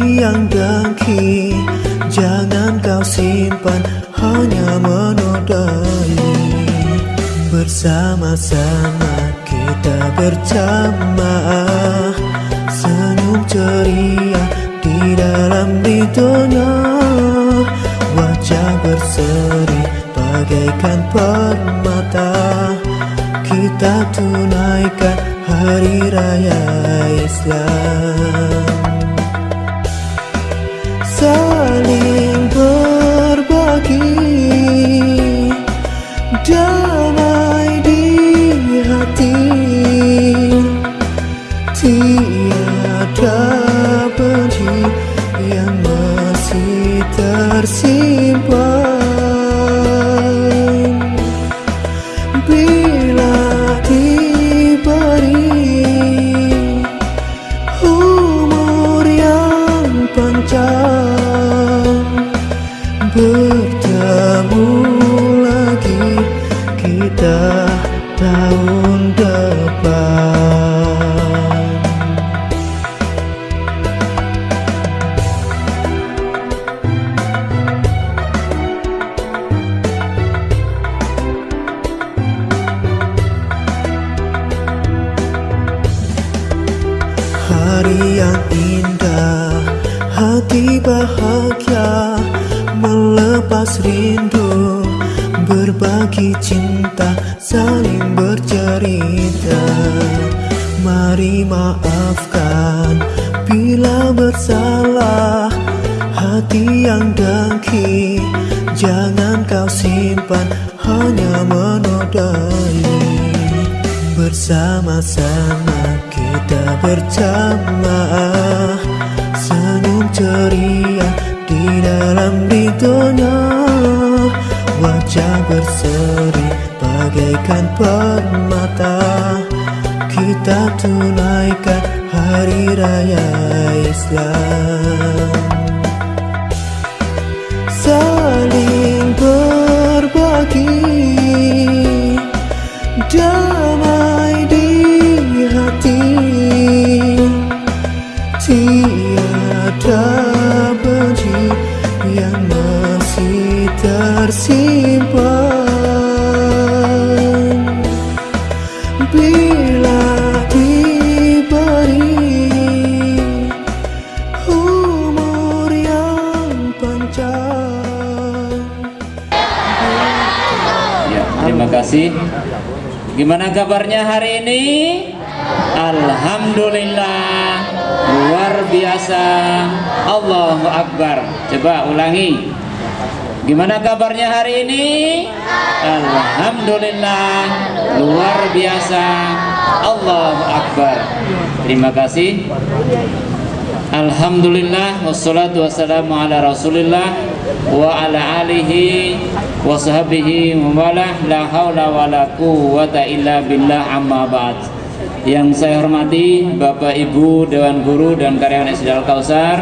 yang dengki Jangan kau simpan Hanya menodai. Bersama-sama kita berjamaah Senyum ceria di dalam ridhonya Wajah berseri bagaikan permata. Kita tunaikan hari raya Islam yang masih tersimpan Hati bahagia Melepas rindu Berbagi cinta Saling bercerita. Mari maafkan Bila bersalah Hati yang dengki Jangan kau simpan Hanya menodai. Bersama-sama kita berjamaah ceria di dalam ridhonya Wajah berseri bagaikan permata. Kita tunaikan hari raya Islam kasih. Gimana kabarnya hari ini? Alhamdulillah luar biasa. Allahu Akbar. Coba ulangi. Gimana kabarnya hari ini? Alhamdulillah luar biasa. Allahu Akbar. Terima kasih. Alhamdulillah wassalatu wassalamu ala rasulillah wa ala alihi wa sahbihi wa wala la hawla wa la quwwata illa billah amma ba'd yang saya hormati Bapak Ibu Dewan Guru dan karyawan SD Al Kausar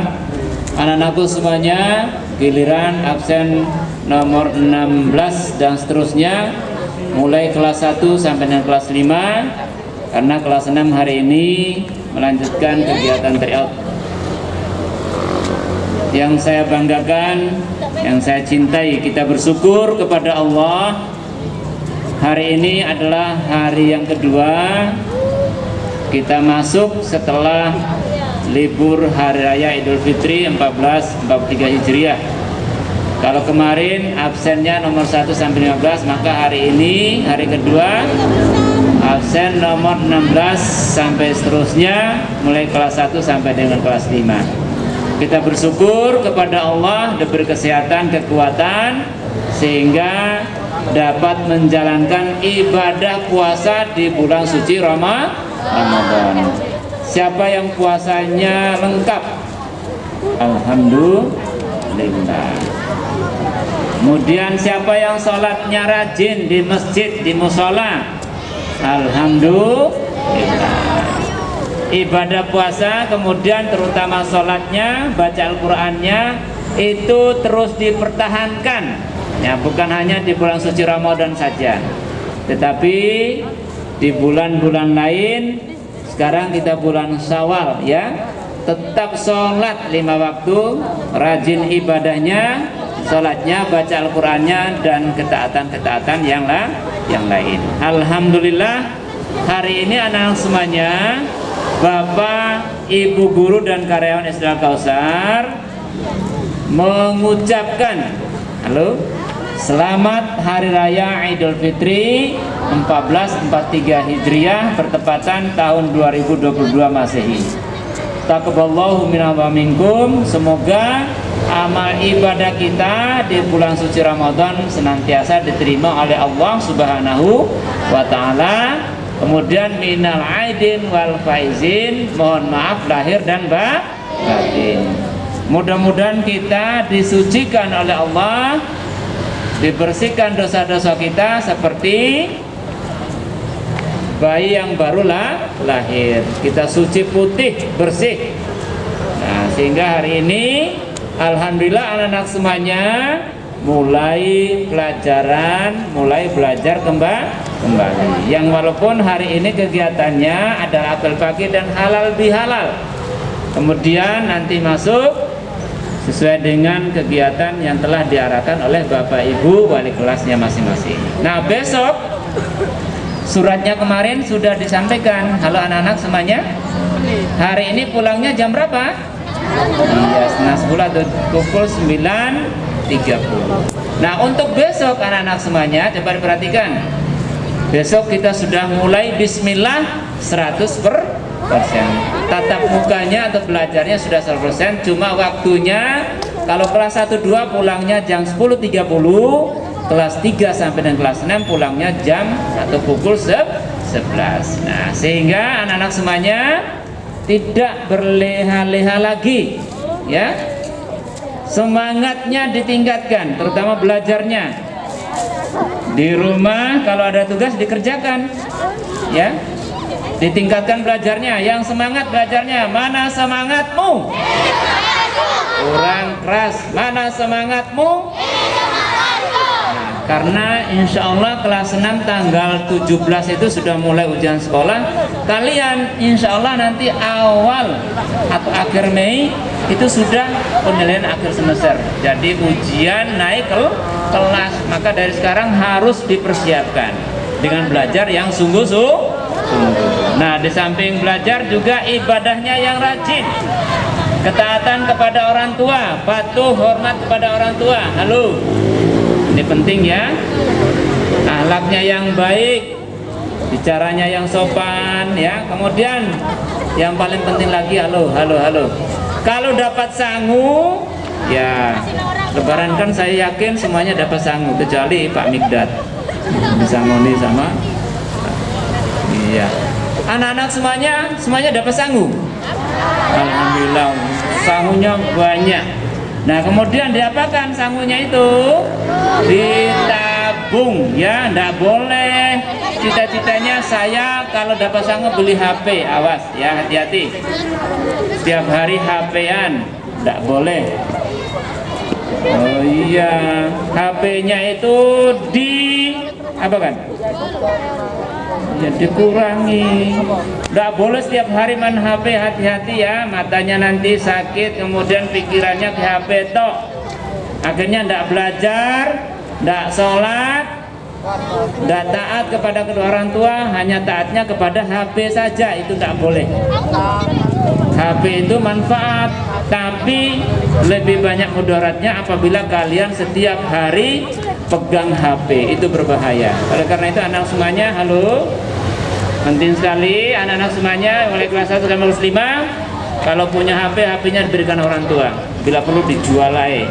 anak-anakku semuanya giliran absen nomor 16 dan seterusnya mulai kelas 1 sampai dengan kelas 5 karena kelas 6 hari ini melanjutkan kegiatan tryout yang saya banggakan, yang saya cintai, kita bersyukur kepada Allah. Hari ini adalah hari yang kedua kita masuk setelah libur hari raya Idul Fitri 1443 Hijriah. Kalau kemarin absennya nomor 1 sampai 15, maka hari ini hari kedua absen nomor 16 sampai seterusnya mulai kelas 1 sampai dengan kelas 5 kita bersyukur kepada Allah diberi kesehatan, kekuatan sehingga dapat menjalankan ibadah puasa di bulan suci Rama- Ramadan. Siapa yang puasanya lengkap? Alhamdulillah. Kemudian siapa yang sholatnya rajin di masjid, di musola? Alhamdulillah. Ibadah puasa kemudian terutama sholatnya baca Al-Qurannya itu terus dipertahankan. Ya bukan hanya di bulan suci Ramadan saja. Tetapi di bulan-bulan lain sekarang kita bulan Syawal ya. Tetap sholat lima waktu rajin ibadahnya sholatnya baca Al-Qurannya dan ketaatan-ketaatan yang yang lain. Alhamdulillah hari ini anak-anak semuanya Bapak, Ibu Guru dan karyawan SD Kausar mengucapkan halo Selamat Hari Raya Idul Fitri 1443 Hijriah bertepatan tahun 2022 Masehi. Taqabballahu minna wa minkum. Semoga amal ibadah kita di bulan suci Ramadan senantiasa diterima oleh Allah Subhanahu wa taala. Kemudian minal aidin wal faizin, mohon maaf lahir dan batin. Mudah-mudahan kita disucikan oleh Allah dibersihkan dosa-dosa kita seperti bayi yang barulah lahir kita suci putih bersih nah sehingga hari ini Alhamdulillah anak-anak semuanya mulai pelajaran mulai belajar kembali kembali yang walaupun hari ini kegiatannya adalah apel pagi dan halal bihalal kemudian nanti masuk sesuai dengan kegiatan yang telah diarahkan oleh Bapak Ibu wali kelasnya masing-masing. Nah besok suratnya kemarin sudah disampaikan. Halo anak-anak semuanya. Hari ini pulangnya jam berapa? Iya setengah sepuluh atau pukul 9.30. Nah untuk besok anak-anak semuanya coba diperhatikan. Besok kita sudah mulai Bismillah 100 per persen. Tatap mukanya atau belajarnya sudah 100% cuma waktunya kalau kelas 1 2 pulangnya jam 10.30 kelas 3 sampai dengan kelas 6 pulangnya jam atau pukul 11 nah sehingga anak-anak semuanya tidak berleha-leha lagi ya semangatnya ditingkatkan terutama belajarnya. Di rumah kalau ada tugas dikerjakan ya. Ditingkatkan belajarnya. Yang semangat belajarnya mana semangatmu? Kurang keras. Mana semangatmu karena insya Allah kelas 6 tanggal 17 itu sudah mulai ujian sekolah kalian insya Allah nanti awal atau akhir Mei itu sudah penilaian akhir semester jadi ujian naik ke kelas maka dari sekarang harus dipersiapkan dengan belajar yang sungguh-sungguh Nah, di samping belajar juga ibadahnya yang rajin. Ketaatan kepada orang tua, patuh hormat kepada orang tua. Halo. Ini penting ya. Ahlaknya yang baik, bicaranya yang sopan ya. Kemudian yang paling penting lagi halo, halo, halo. Kalau dapat sangu, ya lebaran kan saya yakin semuanya dapat sangu kecuali Pak Migdat. Disangoni sama Iya. Anak-anak semuanya semuanya dapat sangu. Alhamdulillah sangunya banyak. Nah kemudian diapakan sangunya itu? Ditabung ya, tidak boleh. Cita-citanya saya kalau dapat sangu beli HP, awas ya hati-hati. Setiap hari HP-an, tidak boleh. Oh iya, HP-nya itu di apa kan? Ya dikurangi. Nggak boleh setiap hari main HP hati-hati ya. Matanya nanti sakit kemudian pikirannya ke HP tok. Akhirnya nggak belajar nggak sholat nggak taat kepada kedua orang tua hanya taatnya kepada HP saja. Itu nggak boleh. HP itu manfaat tapi lebih banyak mudaratnya apabila kalian setiap hari pegang HP itu berbahaya. Oleh karena itu anak semuanya halo? Penting sekali anak-anak semuanya mulai kelas 1 sampai kelas 5 kalau punya HP HP-nya diberikan orang tua bila perlu dijual lagi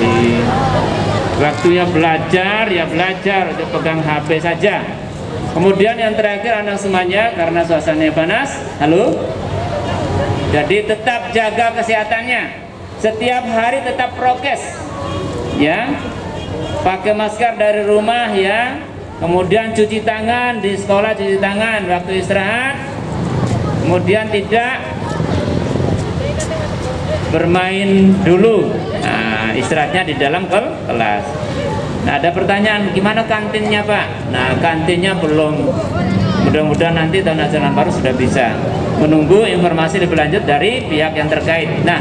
jadi waktunya belajar ya belajar untuk pegang HP saja. Kemudian yang terakhir anak semuanya karena suasananya panas halo? Jadi tetap jaga kesehatannya. Setiap hari tetap prokes ya. Pakai masker dari rumah ya. Kemudian cuci tangan di sekolah cuci tangan waktu istirahat. Kemudian tidak bermain dulu. Nah, istirahatnya di dalam kel- kelas. Nah ada pertanyaan gimana kantinnya pak? Nah kantinnya belum. Mudah-mudahan nanti tahun ajaran baru sudah bisa. Menunggu informasi lebih lanjut dari pihak yang terkait. Nah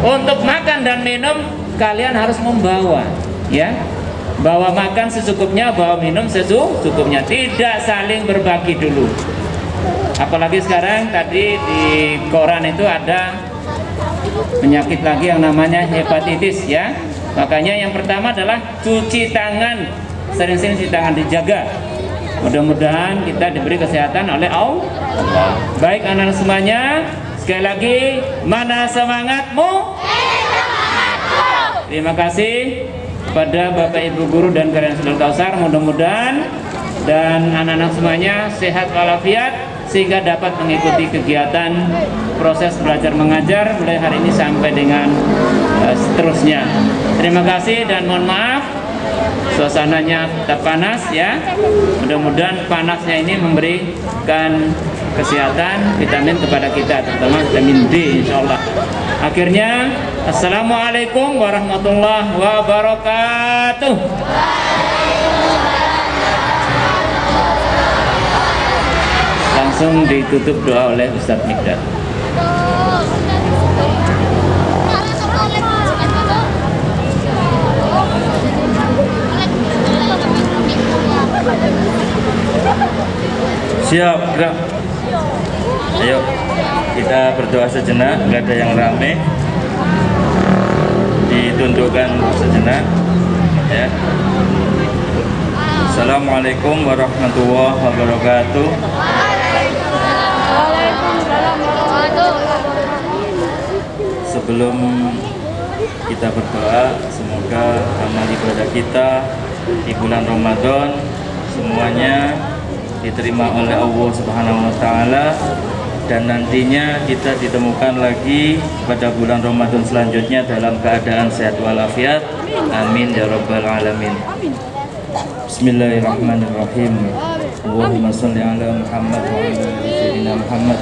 untuk makan dan minum kalian harus membawa ya. Bawa makan secukupnya bawa minum secukupnya. Tidak saling berbagi dulu. Apalagi sekarang tadi di koran itu ada penyakit lagi yang namanya hepatitis ya. Makanya yang pertama adalah cuci tangan. Sering-sering cuci tangan dijaga. Mudah-mudahan kita diberi kesehatan oleh Allah. Baik anak semuanya sekali lagi mana semangatmu terima kasih kepada Bapak Ibu Guru dan kalian Sudul Kausar mudah-mudahan dan anak-anak semuanya sehat walafiat sehingga dapat mengikuti kegiatan proses belajar mengajar mulai hari ini sampai dengan uh, seterusnya. Terima kasih dan mohon maaf suasananya tetap panas ya. Mudah-mudahan panasnya ini memberikan kesehatan vitamin kepada kita terutama vitamin D insya Allah. Akhirnya Assalamualaikum warahmatullahi wabarakatuh. Langsung ditutup doa oleh Ustadz Mikdad. Siap, gerak. Kita berdoa sejenak, nggak ada yang rame. Ditundukkan sejenak. Ya. Assalamualaikum warahmatullahi wabarakatuh. Sebelum kita berdoa, semoga amal ibadah kita di bulan Ramadan semuanya diterima oleh Allah Subhanahu wa taala dan nantinya kita ditemukan lagi pada bulan Ramadan selanjutnya dalam keadaan sehat walafiat. Amin ya rabbal alamin. Bismillahirrahmanirrahim. Allahumma salli ala Muhammad wa ala ali sayyidina Muhammad.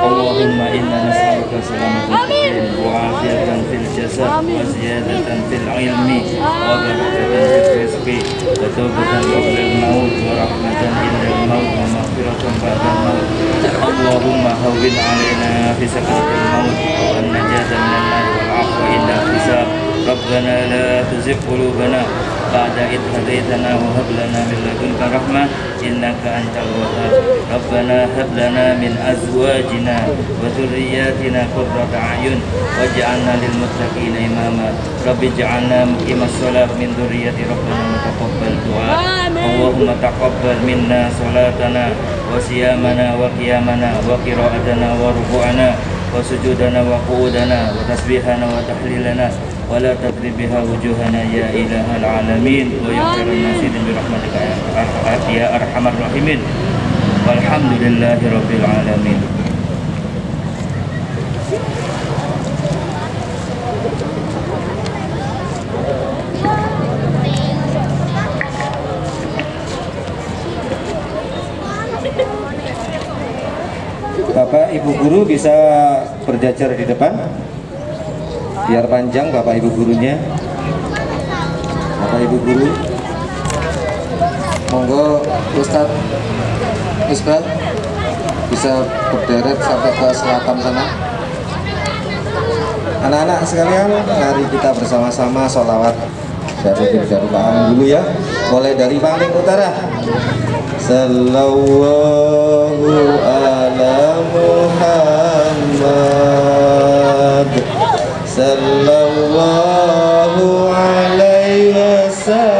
Allahumma inna nas'aluka salamatal din wa afiyatan fil jasad wa ziyadatan fil ilmi wa barakatan fil rizqi wa tawbatan qabla al-maut wa rahmatan inda al-maut wa maghfiratan ba'da al-maut. Allahumma hawwin alaina fi sakaratil maut wa najatan minan nar wal 'afwa inda hisab. ربنا لا تزغ قلوبنا بعد إذ هديتنا وهب لنا من لدنك رحمة إنك أنت الوهاب ربنا هب لنا من أزواجنا وذرياتنا قرة أعين واجعلنا للمتقين إماما رب اجعلنا مقيم الصلاة من ذرية ربنا وتقبل دعاء اللهم تقبل منا صلاتنا وصيامنا وقيامنا وقراءتنا وركوعنا وسجودنا وقعودنا وتسبيحنا وتحليلنا ولا تضرب بها وجوهنا يا إله العالمين ويا خير الناصرين برحمتك يا أرحم- يا أرحم الراحمين والحمد لله رب العالمين Bapak Ibu guru bisa berjajar di depan biar panjang Bapak Ibu gurunya. Bapak Ibu guru. Monggo Ustadz Isbal. Bisa berderet sampai ke selatan sana. Anak-anak sekalian mari kita bersama-sama sholawat Darul Darul dulu ya. Mulai dari paling utara. Sallallahu ala Muhammad صلى الله عليه وسلم.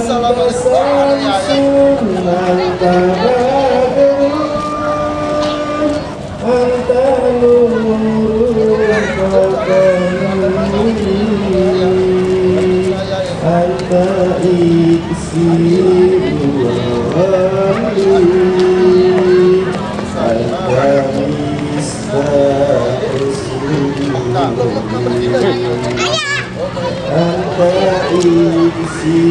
Assalamualaikum warahmatullahi wabarakatuh. Anthony's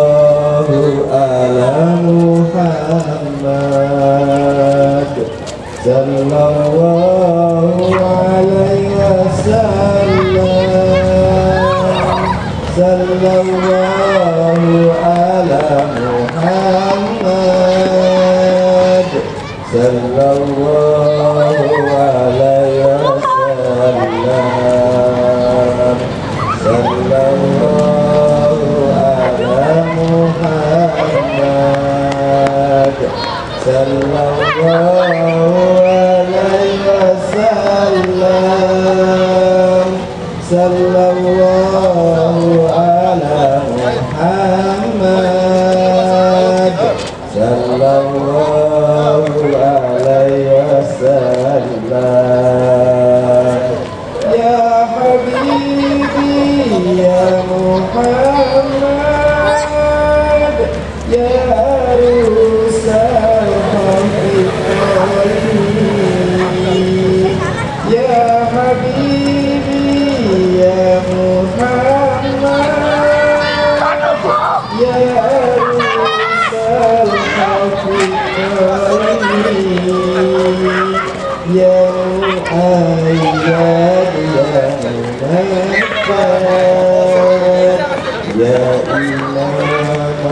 يا إمام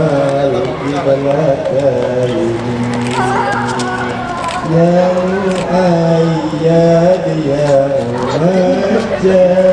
القبلتين يا أياد يا مهتد